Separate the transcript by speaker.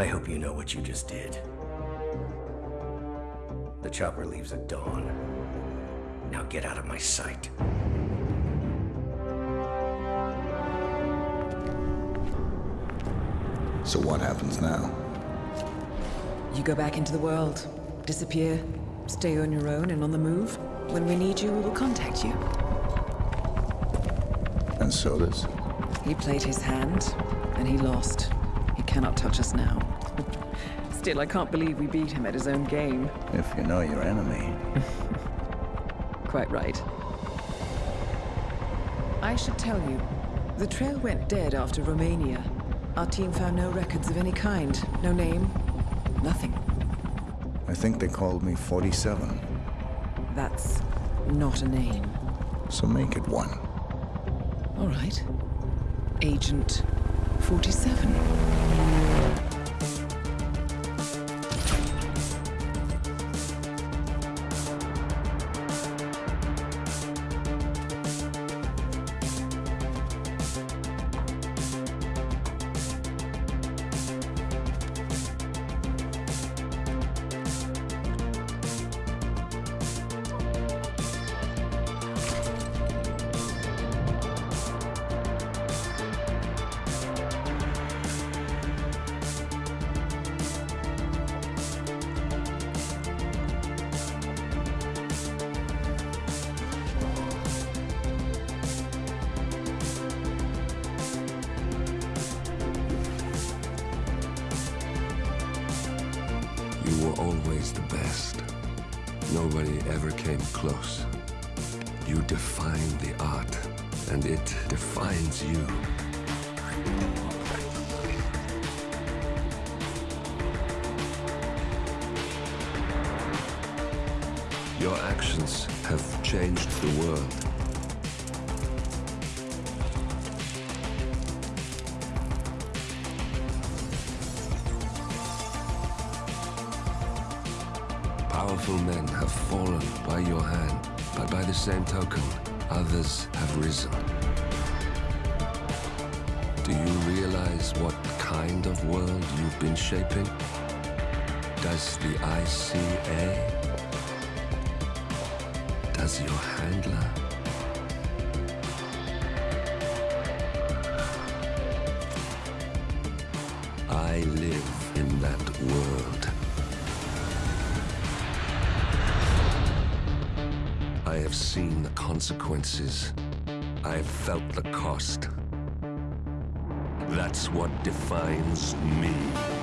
Speaker 1: I hope you know what you just did. The chopper leaves at dawn. Now get out of my sight.
Speaker 2: So what happens now?
Speaker 3: You go back into the world, disappear, stay on your own and on the move. When we need you, we will contact you.
Speaker 2: And Soders.
Speaker 3: He played his hand, and he lost. Cannot touch us now. Still, I can't believe we beat him at his own game.
Speaker 2: If you know your enemy.
Speaker 3: Quite right. I should tell you, the trail went dead after Romania. Our team found no records of any kind. No name, nothing.
Speaker 2: I think they called me 47.
Speaker 3: That's not a name.
Speaker 2: So make it one.
Speaker 3: All right. Agent 47.
Speaker 4: You were always the best. Nobody ever came close. You define the art, and it defines you. Your actions have changed the world. Powerful men have fallen by your hand, but by the same token, others have risen. Do you realize what kind of world you've been shaping? Does the ICA? Does your handler? I live in that world. I have seen the consequences. I have felt the cost. That's what defines me.